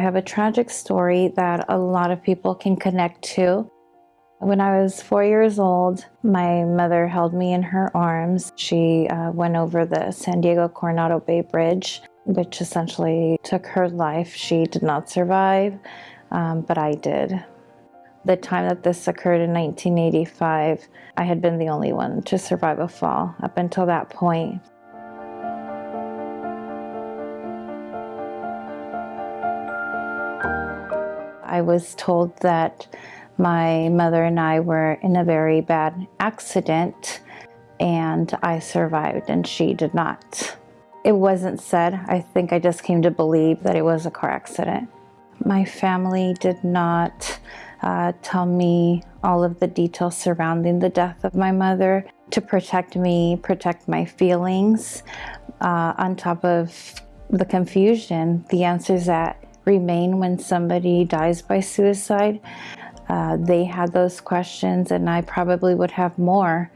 I have a tragic story that a lot of people can connect to. When I was four years old, my mother held me in her arms. She uh, went over the San Diego Coronado Bay Bridge, which essentially took her life. She did not survive, um, but I did. The time that this occurred in 1985, I had been the only one to survive a fall up until that point. I was told that my mother and I were in a very bad accident and I survived and she did not. It wasn't said. I think I just came to believe that it was a car accident. My family did not uh, tell me all of the details surrounding the death of my mother to protect me, protect my feelings. Uh, on top of the confusion, the answers that remain when somebody dies by suicide. Uh, they had those questions and I probably would have more.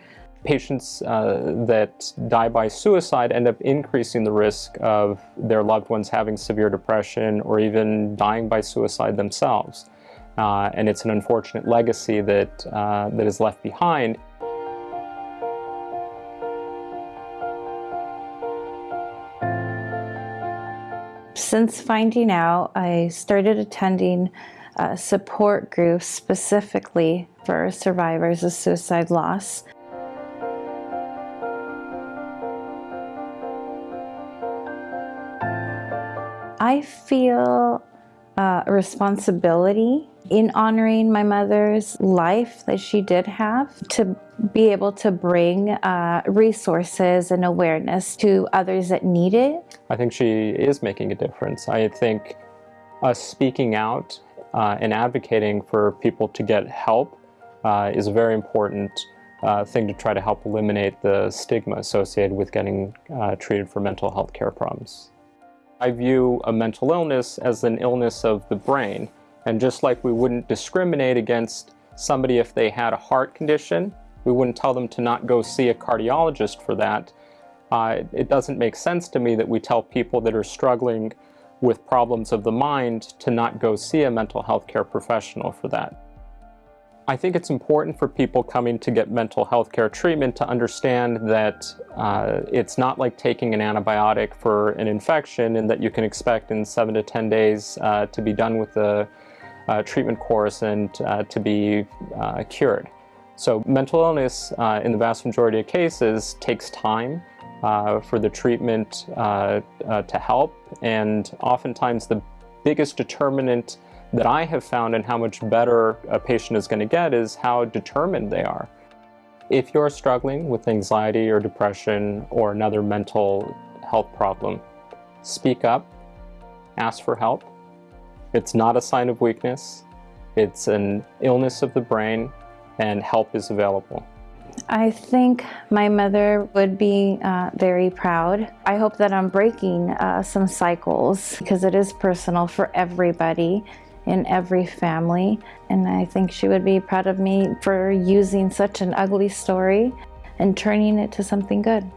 Patients uh, that die by suicide end up increasing the risk of their loved ones having severe depression or even dying by suicide themselves. Uh, and it's an unfortunate legacy that, uh, that is left behind. Since finding out, I started attending uh, support groups specifically for survivors of suicide loss. I feel uh, responsibility in honoring my mother's life that she did have to be able to bring uh, resources and awareness to others that need it. I think she is making a difference. I think us speaking out uh, and advocating for people to get help uh, is a very important uh, thing to try to help eliminate the stigma associated with getting uh, treated for mental health care problems. I view a mental illness as an illness of the brain and just like we wouldn't discriminate against somebody if they had a heart condition, we wouldn't tell them to not go see a cardiologist for that. Uh, it doesn't make sense to me that we tell people that are struggling with problems of the mind to not go see a mental health care professional for that. I think it's important for people coming to get mental health care treatment to understand that uh, it's not like taking an antibiotic for an infection and that you can expect in 7 to 10 days uh, to be done with the uh, treatment course and uh, to be uh, cured. So mental illness, uh, in the vast majority of cases, takes time for the treatment to help, and oftentimes the biggest determinant that I have found and how much better a patient is going to get is how determined they are. If you're struggling with anxiety or depression or another mental health problem, speak up, ask for help, it's not a sign of weakness. It's an illness of the brain and help is available. I think my mother would be uh, very proud. I hope that I'm breaking uh, some cycles because it is personal for everybody in every family. And I think she would be proud of me for using such an ugly story and turning it to something good.